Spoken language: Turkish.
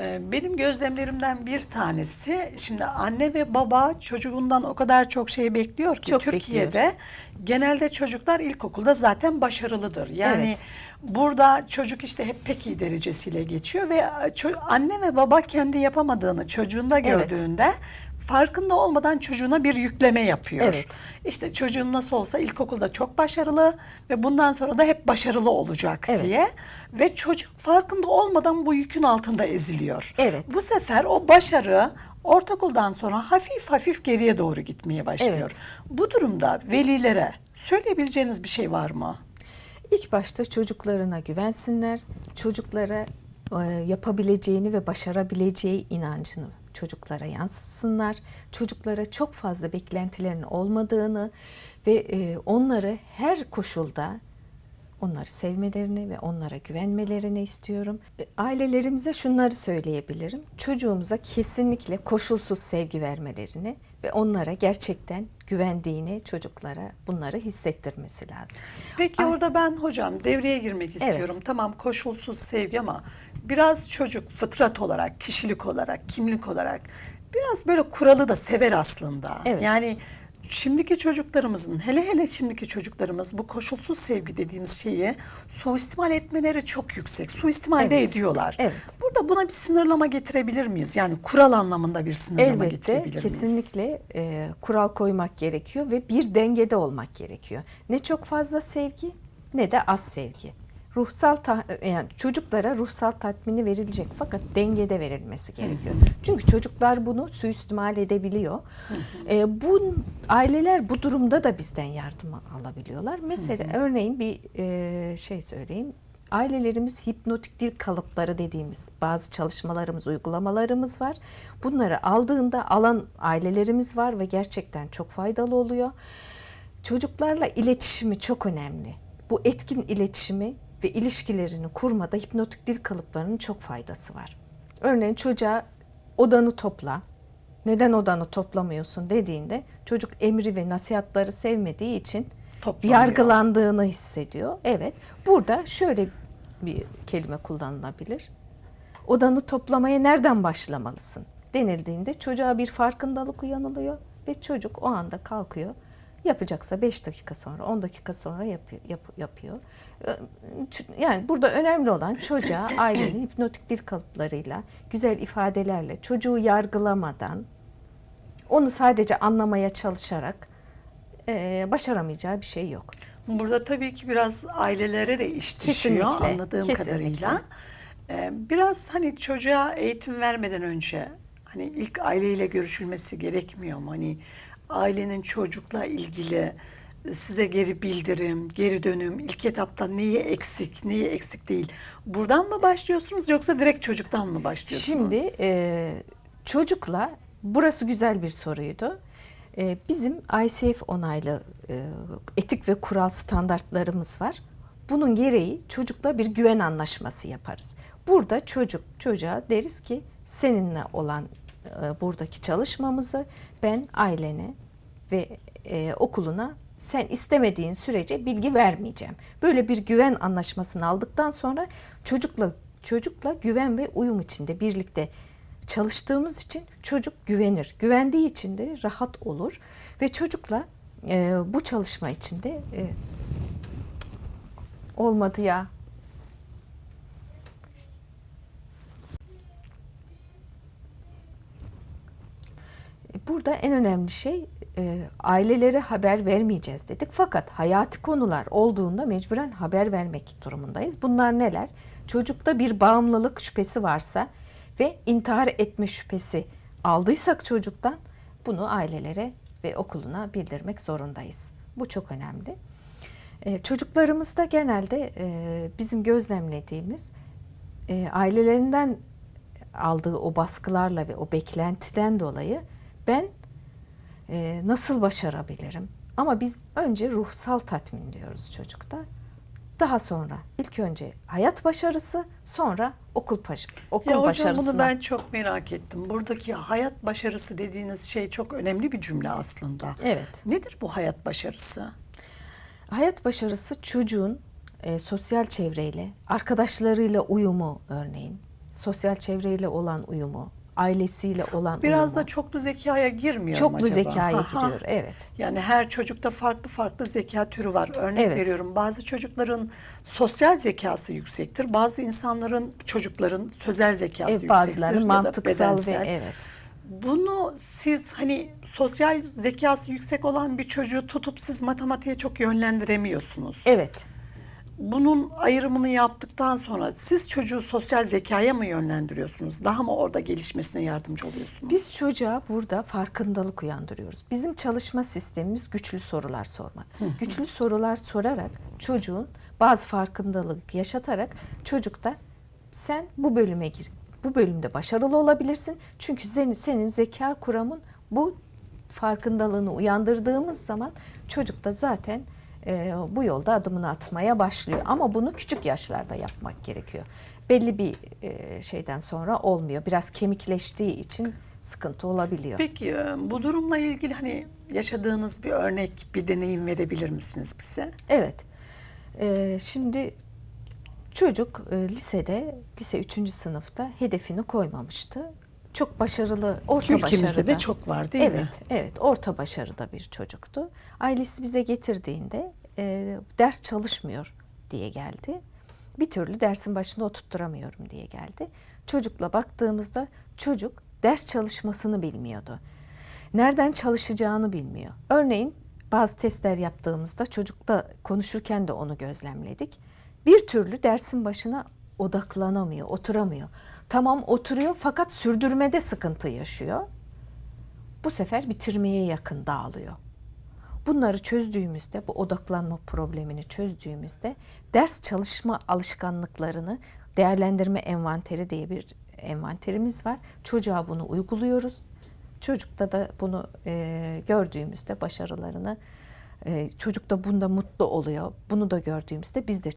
Ee, Benim gözlemlerimden bir tanesi, şimdi anne ve baba çocuğundan o kadar çok şey bekliyor ki Çok Türkiye'de genelde çocuklar ilkokulda zaten başarılıdır. Yani Evet. burada çocuk işte hep pek iyi derecesiyle geçiyor ve anne ve baba kendi yapamadığını çocuğunda Evet. Farkında olmadan çocuğuna bir yükleme yapıyor. Evet. İşte çocuğun nasıl olsa ilkokulda çok başarılı ve bundan sonra da hep başarılı olacak Evet. diye ve çocuk farkında olmadan bu yükün altında eziliyor. Evet. Bu sefer o başarı ortaokuldan sonra hafif hafif geriye doğru gitmeye başlıyor. Evet. Bu durumda velilere söyleyebileceğiniz bir şey var mı? İlk başta çocuklarına güvensinler. Çocuklara e, yapabileceğini ve başarabileceği inancını çocuklara yansıtsınlar. Çocuklara çok fazla beklentilerin olmadığını ve e, onları her koşulda onları sevmelerini ve onlara güvenmelerini istiyorum. E, Ailelerimize şunları söyleyebilirim. Çocuğumuza kesinlikle koşulsuz sevgi vermelerini ve onlara gerçekten güvendiğini çocuklara bunları hissettirmesi lazım. Peki Ay- orada ben hocam devreye girmek istiyorum. Tamam koşulsuz sevgi ama biraz çocuk fıtrat olarak, kişilik olarak, kimlik olarak biraz böyle kuralı da sever aslında. Evet. Yani şimdiki çocuklarımızın hele hele şimdiki çocuklarımız bu koşulsuz sevgi dediğimiz şeyi suistimal etmeleri çok yüksek. Suistimal de Evet. ediyorlar. Evet. Burada buna bir sınırlama getirebilir miyiz? Yani kural anlamında bir sınırlama Elbette getirebilir miyiz? kesinlikle e, kural koymak gerekiyor ve bir dengede olmak gerekiyor. Ne çok fazla sevgi ne de az sevgi. Ruhsal yani çocuklara ruhsal tatmini verilecek fakat dengede verilmesi gerekiyor. Çünkü çocuklar bunu suistimal edebiliyor. E, bu aileler bu durumda da bizden yardım alabiliyorlar. Mesela örneğin bir e, şey söyleyeyim. Ailelerimiz hipnotik dil kalıpları dediğimiz bazı çalışmalarımız, uygulamalarımız var. Bunları aldığında alan ailelerimiz var ve gerçekten çok faydalı oluyor. Çocuklarla iletişimi çok önemli. Bu etkin iletişimi ve ilişkilerini kurmada hipnotik dil kalıplarının çok faydası var. Örneğin çocuğa odanı topla, neden odanı toplamıyorsun dediğinde çocuk emri ve nasihatları sevmediği için Toplamıyor. yargılandığını hissediyor. Evet. Burada şöyle bir kelime kullanılabilir. Odanı toplamaya nereden başlamalısın denildiğinde çocuğa bir farkındalık uyanılıyor ve çocuk o anda kalkıyor. Yapacaksa 5 dakika sonra, 10 dakika sonra yapıyor. yap- yapıyor. Yani burada önemli olan çocuğa ailenin hipnotik dil kalıplarıyla, güzel ifadelerle, çocuğu yargılamadan, onu sadece anlamaya çalışarak e, başaramayacağı bir şey yok. Burada tabii ki biraz ailelere de iş düşüyor Kesinlikle, anladığım kesinlikle. kadarıyla. Ee, biraz hani çocuğa eğitim vermeden önce hani ilk aileyle görüşülmesi gerekmiyor mu? Hani ailenin çocukla ilgili size geri bildirim, geri dönüm, ilk etapta neyi eksik, neyi eksik değil. Buradan mı başlıyorsunuz yoksa direkt çocuktan mı başlıyorsunuz? Şimdi e, çocukla burası güzel bir soruydu. E, bizim ICF onaylı e, etik ve kural standartlarımız var. Bunun gereği çocukla bir güven anlaşması yaparız. Burada çocuk çocuğa deriz ki seninle olan e, buradaki çalışmamızı ben ailene ve e, okuluna sen istemediğin sürece bilgi vermeyeceğim. Böyle bir güven anlaşmasını aldıktan sonra çocukla çocukla güven ve uyum içinde birlikte çalıştığımız için çocuk güvenir. Güvendiği için de rahat olur ve çocukla e, bu çalışma içinde e, olmadı ya. Burada en önemli şey e, ailelere haber vermeyeceğiz dedik. Fakat hayati konular olduğunda mecburen haber vermek durumundayız. Bunlar neler? Çocukta bir bağımlılık şüphesi varsa ve intihar etme şüphesi aldıysak çocuktan bunu ailelere ve okuluna bildirmek zorundayız. Bu çok önemli. E, çocuklarımızda genelde e, bizim gözlemlediğimiz e, ailelerinden aldığı o baskılarla ve o beklentiden dolayı ben e, nasıl başarabilirim? Ama biz önce ruhsal tatmin diyoruz çocukta. Daha sonra ilk önce hayat başarısı, sonra okul okul Ya hocam başarısına. bunu ben çok merak ettim. Buradaki hayat başarısı dediğiniz şey çok önemli bir cümle aslında. Evet. Nedir bu hayat başarısı? Hayat başarısı çocuğun e, sosyal çevreyle, arkadaşlarıyla uyumu örneğin, sosyal çevreyle olan uyumu, ailesiyle olan Biraz uyumu. da çoklu zekaya girmiyor mu çoklu acaba? zekaya Aha. giriyor. Evet. Yani her çocukta farklı farklı zeka türü var. Örnek Evet. veriyorum bazı çocukların sosyal zekası yüksektir. Bazı insanların çocukların sözel zekası E, yüksektir bazıları mantıksal ve evet. Bunu siz hani sosyal zekası yüksek olan bir çocuğu tutup siz matematiğe çok yönlendiremiyorsunuz. Evet. Bunun ayrımını yaptıktan sonra siz çocuğu sosyal zekaya mı yönlendiriyorsunuz? Daha mı orada gelişmesine yardımcı oluyorsunuz? Biz çocuğa burada farkındalık uyandırıyoruz. Bizim çalışma sistemimiz güçlü sorular sormak. güçlü sorular sorarak çocuğun bazı farkındalık yaşatarak çocukta sen bu bölüme gir. Bu bölümde başarılı olabilirsin. Çünkü senin, senin zeka kuramın bu farkındalığını uyandırdığımız zaman çocuk da zaten e, bu yolda adımını atmaya başlıyor. Ama bunu küçük yaşlarda yapmak gerekiyor. Belli bir e, şeyden sonra olmuyor. Biraz kemikleştiği için sıkıntı olabiliyor. Peki e, bu durumla ilgili hani yaşadığınız bir örnek, bir deneyim verebilir misiniz bize? Evet. Ee, şimdi çocuk e, lisede, lise 3. sınıfta hedefini koymamıştı. Çok başarılı, orta Ülkemizde başarıda. de çok var değil mi? evet, Evet, orta başarıda bir çocuktu. Ailesi bize getirdiğinde e, ders çalışmıyor diye geldi. Bir türlü dersin başında oturtturamıyorum diye geldi. Çocukla baktığımızda çocuk ders çalışmasını bilmiyordu. Nereden çalışacağını bilmiyor. Örneğin bazı testler yaptığımızda çocukla konuşurken de onu gözlemledik. Bir türlü dersin başına odaklanamıyor, oturamıyor. Tamam oturuyor fakat sürdürmede sıkıntı yaşıyor. Bu sefer bitirmeye yakın dağılıyor. Bunları çözdüğümüzde, bu odaklanma problemini çözdüğümüzde ders çalışma alışkanlıklarını değerlendirme envanteri diye bir envanterimiz var. Çocuğa bunu uyguluyoruz. Çocukta da bunu e, gördüğümüzde başarılarını, e, çocuk da bunda mutlu oluyor. Bunu da gördüğümüzde biz de